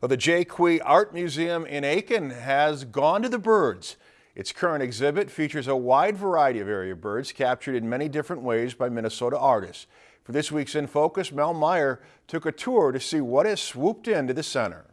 Well, the Jaques Art Museum in Aitkin has gone to the birds. Its current exhibit features a wide variety of area birds captured in many different ways by Minnesota artists. For this week's In Focus, Mel Meyer took a tour to see what has swooped into the center.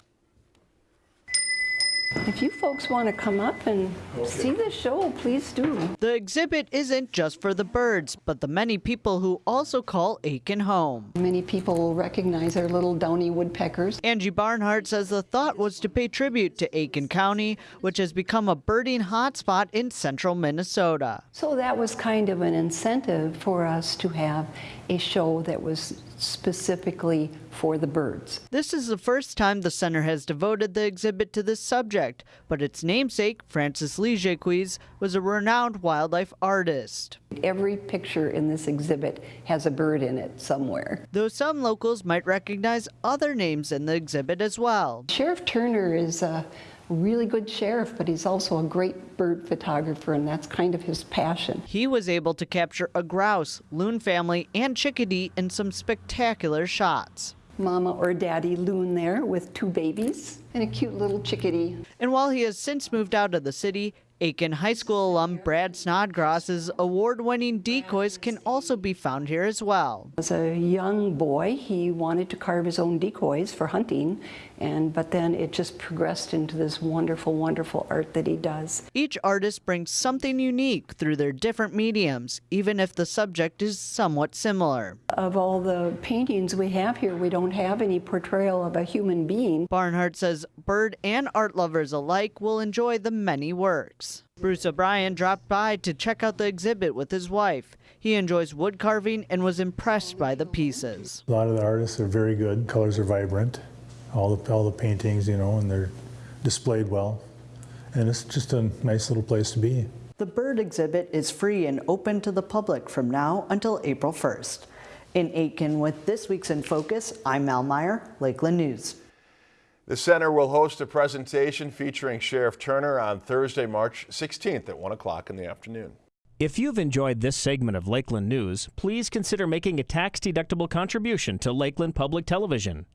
If you folks want to come up and see the show, please do. The exhibit isn't just for the birds, but the many people who also call Aitkin home. Many people will recognize our little downy woodpeckers. Angie Barnhart says the thought was to pay tribute to Aitkin County, which has become a birding hotspot in central Minnesota. So that was kind of an incentive for us to have a show that was specifically for the birds. This is the first time the center has devoted the exhibit to this subject, but its namesake, Francis Lee Jaques, was a renowned wildlife artist. Every picture in this exhibit has a bird in it somewhere. Though some locals might recognize other names in the exhibit as well. Sheriff Turner is a really good sheriff, but he's also a great bird photographer, and that's kind of his passion. He was able to capture a grouse, loon family, and chickadee in some spectacular shots. Mama or daddy loon there with two babies and a cute little chickadee. And while he has since moved out of the city, Aitkin High School alum Brad Snodgrass's award-winning decoys can also be found here as well. As a young boy, he wanted to carve his own decoys for hunting, and but then it just progressed into this wonderful, wonderful art that he does. Each artist brings something unique through their different mediums, even if the subject is somewhat similar. Of all the paintings we have here, we don't have any portrayal of a human being. Barnhart says bird and art lovers alike will enjoy the many works. Bruce O'Brien dropped by to check out the exhibit with his wife. He enjoys wood carving and was impressed by the pieces. A lot of the artists are very good. Colors are vibrant. All the, all the paintings, you know, and they're displayed well. And it's just a nice little place to be. The bird exhibit is free and open to the public from now until April 1st. In Aitkin with this week's In Focus, I'm Mal Meyer, Lakeland News. The center will host a presentation featuring Sheriff Turner on Thursday, March 16th at 1 o'clock in the afternoon. If you've enjoyed this segment of Lakeland News, please consider making a tax-deductible contribution to Lakeland Public Television.